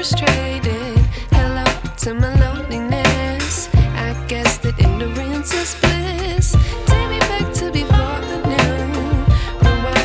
frustrated. Hello to my loneliness. I guess that ignorance is.